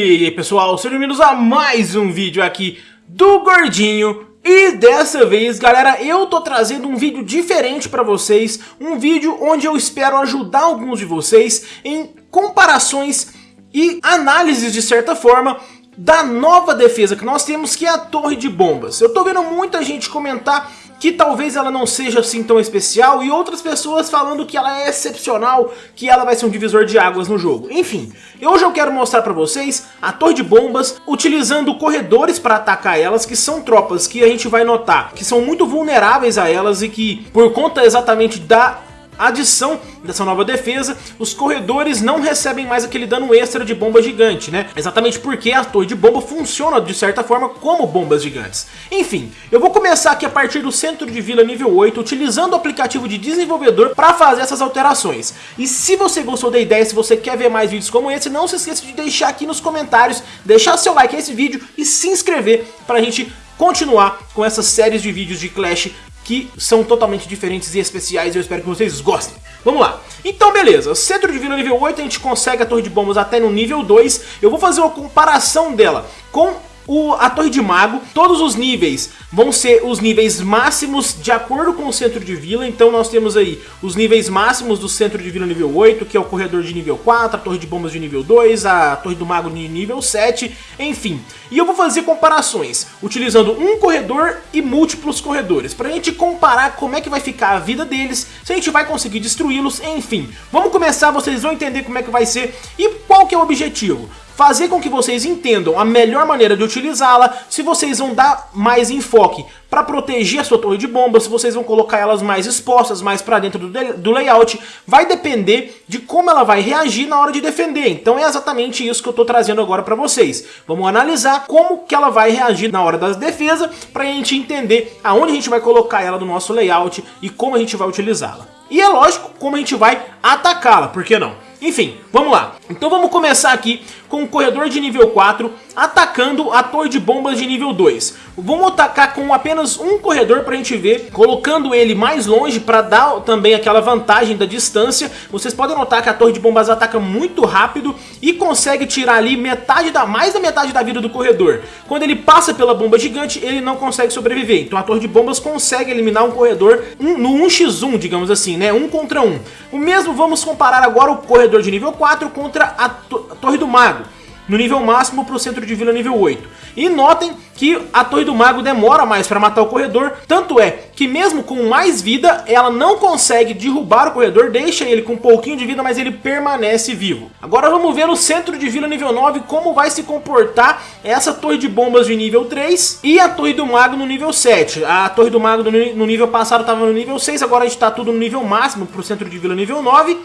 E aí pessoal, sejam bem-vindos a mais um vídeo aqui do Gordinho e dessa vez, galera, eu tô trazendo um vídeo diferente pra vocês, um vídeo onde eu espero ajudar alguns de vocês em comparações e análises de certa forma da nova defesa que nós temos, que é a Torre de Bombas. Eu tô vendo muita gente comentar que talvez ela não seja assim tão especial e outras pessoas falando que ela é excepcional, que ela vai ser um divisor de águas no jogo. Enfim, hoje eu quero mostrar pra vocês a Torre de Bombas utilizando corredores para atacar elas, que são tropas que a gente vai notar que são muito vulneráveis a elas e que por conta exatamente da adição dessa nova defesa, os corredores não recebem mais aquele dano extra de bomba gigante, né? Exatamente porque a torre de bomba funciona de certa forma como bombas gigantes. Enfim, eu vou começar aqui a partir do centro de vila nível 8, utilizando o aplicativo de desenvolvedor para fazer essas alterações. E se você gostou da ideia, se você quer ver mais vídeos como esse, não se esqueça de deixar aqui nos comentários, deixar seu like a esse vídeo e se inscrever para a gente continuar com essas séries de vídeos de Clash que são totalmente diferentes e especiais e eu espero que vocês gostem. Vamos lá. Então beleza, centro de vila nível 8 a gente consegue a torre de bombas até no nível 2. Eu vou fazer uma comparação dela com o, a Torre de Mago, todos os níveis vão ser os níveis máximos de acordo com o centro de vila, então nós temos aí os níveis máximos do centro de vila nível 8, que é o corredor de nível 4, a Torre de Bombas de nível 2, a Torre do Mago de nível 7, enfim. E eu vou fazer comparações, utilizando um corredor e múltiplos corredores, pra gente comparar como é que vai ficar a vida deles, se a gente vai conseguir destruí-los, enfim. Vamos começar, vocês vão entender como é que vai ser e qual que é o objetivo fazer com que vocês entendam a melhor maneira de utilizá-la, se vocês vão dar mais enfoque para proteger a sua torre de bombas, se vocês vão colocar elas mais expostas, mais para dentro do, do, layout, vai depender de como ela vai reagir na hora de defender. Então é exatamente isso que eu estou trazendo agora para vocês. Vamos analisar como que ela vai reagir na hora da defesa, para a gente entender aonde a gente vai colocar ela no nosso layout e como a gente vai utilizá-la. E é lógico como a gente vai atacá-la, por que não? Enfim, vamos lá. Então vamos começar aqui com o corredor de nível 4 atacando a torre de bombas de nível 2. Vamos atacar com apenas um corredor pra gente ver, colocando ele mais longe para dar também aquela vantagem da distância. Vocês podem notar que a torre de bombas ataca muito rápido e consegue tirar ali metade da, mais da metade da vida do corredor. Quando ele passa pela bomba gigante, ele não consegue sobreviver. Então a torre de bombas consegue eliminar um corredor no 1x1, digamos assim, né? Um contra um. O mesmo vamos comparar agora o corredor de nível 4 contra a, to a torre do mago no nível máximo para o centro de vila nível 8. E notem que a Torre do Mago demora mais para matar o corredor, tanto é que mesmo com mais vida, ela não consegue derrubar o corredor, deixa ele com um pouquinho de vida, mas ele permanece vivo. Agora vamos ver o centro de vila nível 9, como vai se comportar essa Torre de Bombas de nível 3 e a Torre do Mago no nível 7. A Torre do Mago no nível passado estava no nível 6, agora a gente está tudo no nível máximo para o centro de vila nível 9.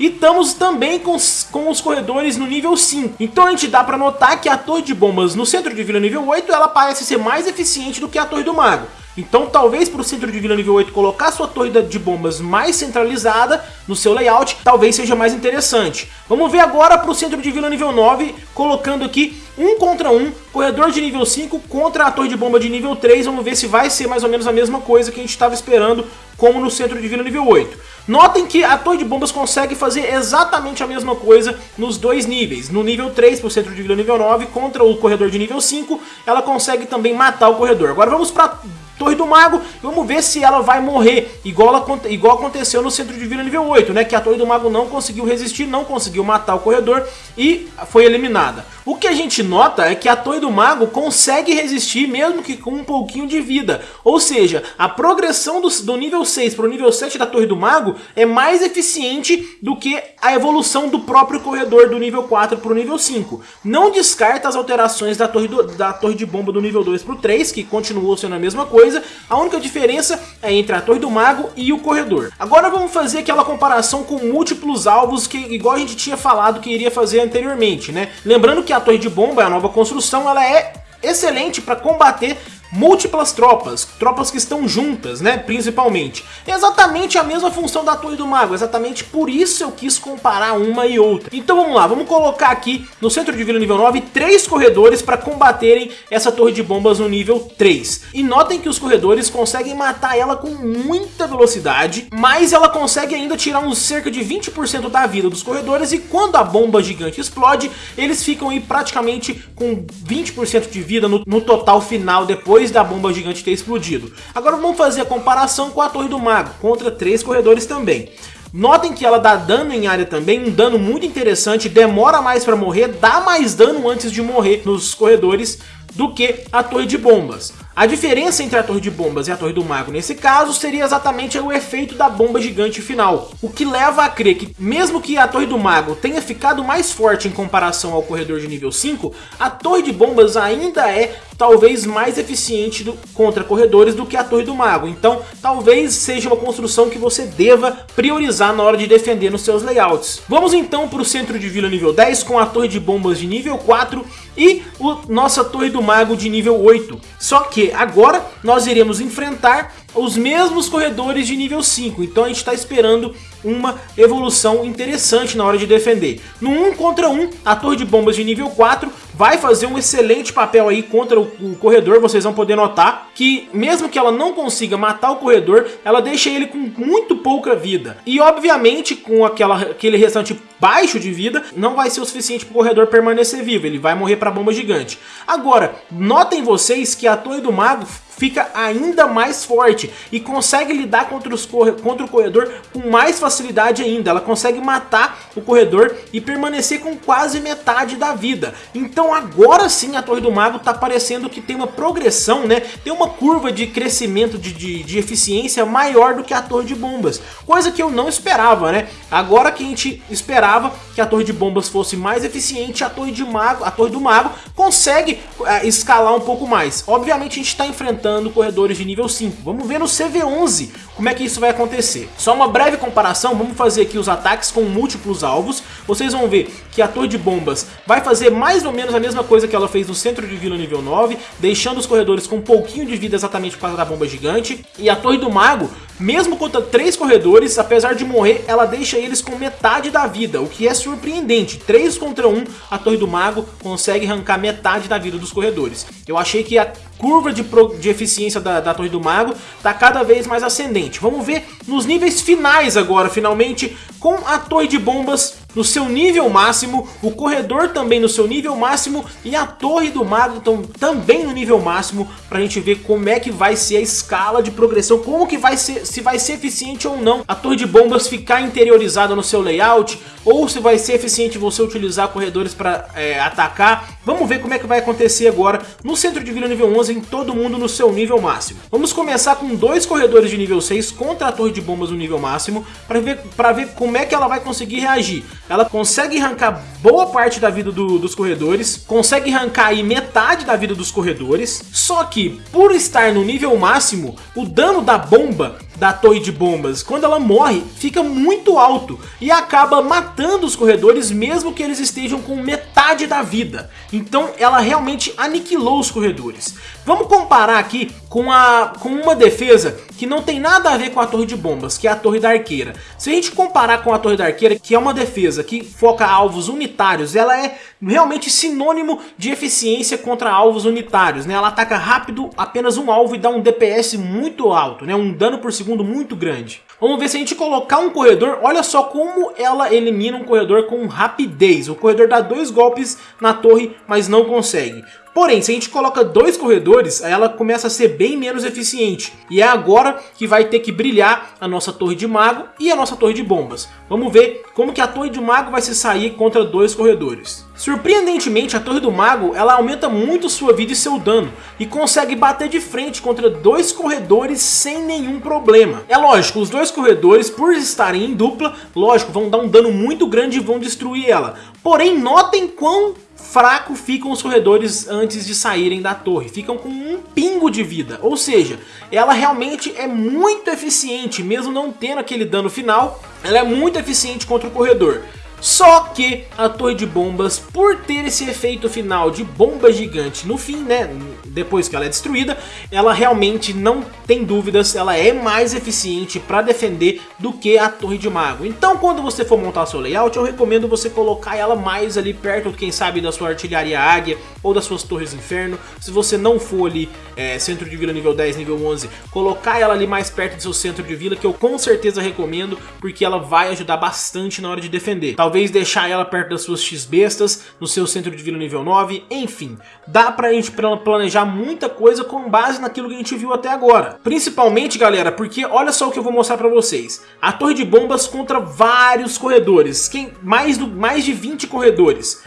E estamos também com, com os corredores no nível 5. Então a gente dá para notar que a torre de bombas no centro de vila nível 8 ela parece ser mais eficiente do que a torre do mago. Então talvez para o centro de vila nível 8 colocar sua torre de bombas mais centralizada no seu layout, talvez seja mais interessante. Vamos ver agora para o centro de vila nível 9, colocando aqui um contra um, corredor de nível 5 contra a torre de bomba de nível 3, vamos ver se vai ser mais ou menos a mesma coisa que a gente estava esperando, como no centro de vila nível 8. Notem que a torre de bombas consegue fazer exatamente a mesma coisa nos dois níveis. No nível 3 para o centro de vila nível 9 contra o corredor de nível 5, ela consegue também matar o corredor. Agora vamos para Torre do Mago, vamos ver se ela vai morrer, igual, igual aconteceu no centro de vila nível 8, né? Que a Torre do Mago não conseguiu resistir, não conseguiu matar o corredor e foi eliminada. O que a gente nota é que a Torre do Mago consegue resistir mesmo que com um pouquinho de vida. Ou seja, a progressão do, do nível 6 para o nível 7 da Torre do Mago é mais eficiente do que a evolução do próprio corredor do nível 4 para o nível 5. Não descarta as alterações da torre, do, da torre de bomba do nível 2 para o 3, que continuou sendo a mesma coisa. A única diferença é entre a Torre do Mago e o corredor. Agora vamos fazer aquela comparação com múltiplos alvos que igual a gente tinha falado que iria fazer anteriormente, né? Lembrando que a torre de bomba, a nova construção, ela é excelente para combater múltiplas tropas, tropas que estão juntas, né, principalmente. Exatamente a mesma função da Torre do Mago, exatamente por isso eu quis comparar uma e outra. Então vamos lá, vamos colocar aqui no centro de vila nível 9 três corredores para combaterem essa torre de bombas no nível 3. E notem que os corredores conseguem matar ela com muita velocidade, mas ela consegue ainda tirar uns cerca de 20% da vida dos corredores e quando a bomba gigante explode, eles ficam aí praticamente com 20% de vida no, no total final depois da bomba gigante ter explodido. Agora vamos fazer a comparação com a Torre do Mago, contra três corredores também. Notem que ela dá dano em área também, um dano muito interessante, demora mais para morrer, dá mais dano antes de morrer nos corredores do que a torre de bombas. A diferença entre a torre de bombas e a torre do mago nesse caso seria exatamente o efeito da bomba gigante final, o que leva a crer que mesmo que a torre do mago tenha ficado mais forte em comparação ao corredor de nível 5, a torre de bombas ainda é talvez mais eficiente do, contra corredores do que a torre do mago, então talvez seja uma construção que você deva priorizar na hora de defender nos seus layouts. Vamos então para o centro de vila nível 10 com a torre de bombas de nível 4 e o nossa torre do mago de nível 8, só que agora nós iremos enfrentar os mesmos corredores de nível 5, então a gente está esperando uma evolução interessante na hora de defender. No 1 contra 1, a torre de bombas de nível 4 vai fazer um excelente papel aí contra o, o, corredor, vocês vão poder notar que mesmo que ela não consiga matar o corredor, ela deixa ele com muito pouca vida. E obviamente com aquela, aquele restante baixo de vida, não vai ser o suficiente para o corredor permanecer vivo, ele vai morrer para a bomba gigante. Agora, notem vocês que a torre do mago fica ainda mais forte e consegue lidar contra, os contra o corredor com mais facilidade ainda. Ela consegue matar o corredor e permanecer com quase metade da vida. Então agora sim a Torre do Mago está parecendo que tem uma progressão, né? Tem uma curva de crescimento de, de, de eficiência maior do que a Torre de Bombas. Coisa que eu não esperava, né? Agora que a gente esperava que a Torre de Bombas fosse mais eficiente, a Torre de Mago, a Torre do Mago consegue uh, escalar um pouco mais. Obviamente a gente está enfrentando corredores de nível 5. Vamos ver no CV11 como é que isso vai acontecer. Só uma breve comparação, vamos fazer aqui os ataques com múltiplos alvos. Vocês vão ver que a torre de bombas vai fazer mais ou menos a mesma coisa que ela fez no centro de vila nível 9, deixando os corredores com um pouquinho de vida exatamente por causa da bomba gigante. E a torre do mago, mesmo contra três corredores, apesar de morrer, ela deixa eles com metade da vida, o que é surpreendente. 3 contra 1, a torre do mago consegue arrancar metade da vida dos corredores. Eu achei que a curva de, pro, de eficiência da, da Torre do Mago está cada vez mais ascendente. Vamos ver nos níveis finais agora, finalmente, com a Torre de Bombas no seu nível máximo, o corredor também no seu nível máximo e a torre do mago também no nível máximo para a gente ver como é que vai ser a escala de progressão, como que vai ser, se vai ser eficiente ou não a torre de bombas ficar interiorizada no seu layout ou se vai ser eficiente você utilizar corredores para é, atacar. Vamos ver como é que vai acontecer agora no centro de vila nível 11 em todo mundo no seu nível máximo. Vamos começar com dois corredores de nível 6 contra a torre de bombas no nível máximo para ver, ver como é que ela vai conseguir reagir ela consegue arrancar boa parte da vida do, dos corredores, consegue arrancar aí metade da vida dos corredores, só que por estar no nível máximo, o dano da bomba da torre de bombas, quando ela morre, fica muito alto e acaba matando os corredores mesmo que eles estejam com metade da vida. Então ela realmente aniquilou os corredores. Vamos comparar aqui com, a, com uma defesa que não tem nada a ver com a torre de bombas, que é a torre da arqueira. Se a gente comparar com a torre da arqueira, que é uma defesa que foca alvos unitários, ela é realmente sinônimo de eficiência contra alvos unitários. Né? Ela ataca rápido apenas um alvo e dá um DPS muito alto, né? um dano por segundo muito grande. Vamos ver se a gente colocar um corredor, olha só como ela elimina um corredor com rapidez. O corredor dá dois golpes na torre, mas não consegue. Porém, se a gente coloca dois corredores, ela começa a ser bem menos eficiente. E é agora que vai ter que brilhar a nossa torre de mago e a nossa torre de bombas. Vamos ver como que a torre de mago vai se sair contra dois corredores. Surpreendentemente, a torre do mago ela aumenta muito sua vida e seu dano. E consegue bater de frente contra dois corredores sem nenhum problema. É lógico, os dois corredores, por estarem em dupla, lógico, vão dar um dano muito grande e vão destruir ela. Porém, notem quão fraco ficam os corredores antes de saírem da torre, ficam com um pingo de vida, ou seja, ela realmente é muito eficiente, mesmo não tendo aquele dano final, ela é muito eficiente contra o corredor. Só que a torre de bombas, por ter esse efeito final de bomba gigante no fim, né, depois que ela é destruída, ela realmente não tem dúvidas, ela é mais eficiente para defender do que a torre de mago. Então quando você for montar seu layout, eu recomendo você colocar ela mais ali perto, quem sabe, da sua artilharia águia ou das suas torres inferno. Se você não for ali é, centro de vila nível 10, nível 11, colocar ela ali mais perto do seu centro de vila, que eu com certeza recomendo, porque ela vai ajudar bastante na hora de defender. Talvez deixar ela perto das suas X-bestas, no seu centro de vila nível 9, enfim. Dá pra gente planejar muita coisa com base naquilo que a gente viu até agora. Principalmente, galera, porque olha só o que eu vou mostrar pra vocês. A torre de bombas contra vários corredores, quem mais, do, mais de 20 corredores.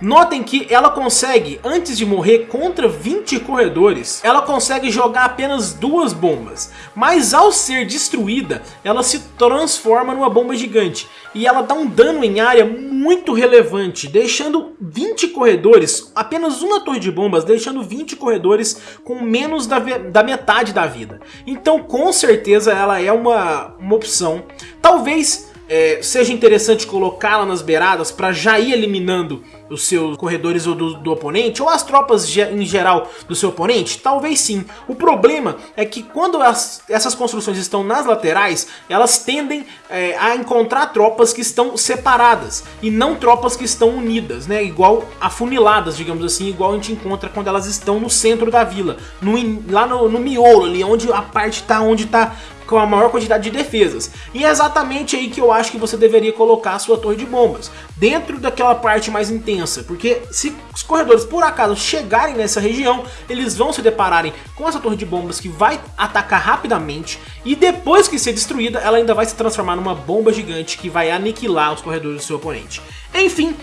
Notem que ela consegue, antes de morrer contra 20 corredores, ela consegue jogar apenas duas bombas. Mas ao ser destruída, ela se transforma numa bomba gigante. E ela dá um dano em área muito relevante, deixando 20 corredores, apenas uma torre de bombas, deixando 20 corredores com menos da, da metade da vida. Então com certeza ela é uma, uma opção. Talvez é, seja interessante colocá-la nas beiradas para já ir eliminando os seus corredores ou do, do, oponente, ou as tropas em geral do seu oponente? Talvez sim. O problema é que quando as, essas construções estão nas laterais, elas tendem é, a encontrar tropas que estão separadas, e não tropas que estão unidas, né? Igual afuniladas, digamos assim, igual a gente encontra quando elas estão no centro da vila, no, lá no, no miolo, ali onde a parte está onde está com a maior quantidade de defesas. E é exatamente aí que eu acho que você deveria colocar a sua torre de bombas, dentro daquela parte mais intensa, porque se os corredores por acaso chegarem nessa região, eles vão se depararem com essa torre de bombas que vai atacar rapidamente, e depois que ser destruída, ela ainda vai se transformar numa bomba gigante que vai aniquilar os corredores do seu oponente. Enfim,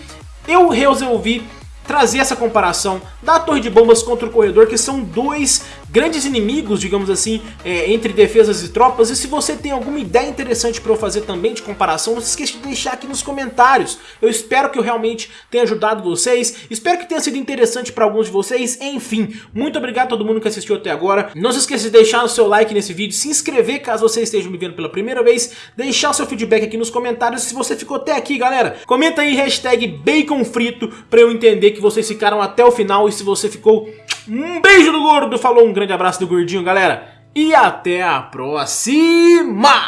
eu resolvi trazer essa comparação da torre de bombas contra o corredor, que são dois grandes inimigos, digamos assim, é, entre defesas e tropas. E se você tem alguma ideia interessante para eu fazer também de comparação, não se esqueça de deixar aqui nos comentários. Eu espero que eu realmente tenha ajudado vocês, espero que tenha sido interessante para alguns de vocês. Enfim, muito obrigado a todo mundo que assistiu até agora. Não se esqueça de deixar o seu like nesse vídeo, se inscrever caso você esteja me vendo pela primeira vez, deixar o seu feedback aqui nos comentários. Se você ficou até aqui, galera, comenta aí hashtag baconfrito para eu entender que vocês ficaram até o final e se você ficou... Um beijo do gordo, falou, um grande abraço do gordinho, galera. E até a próxima!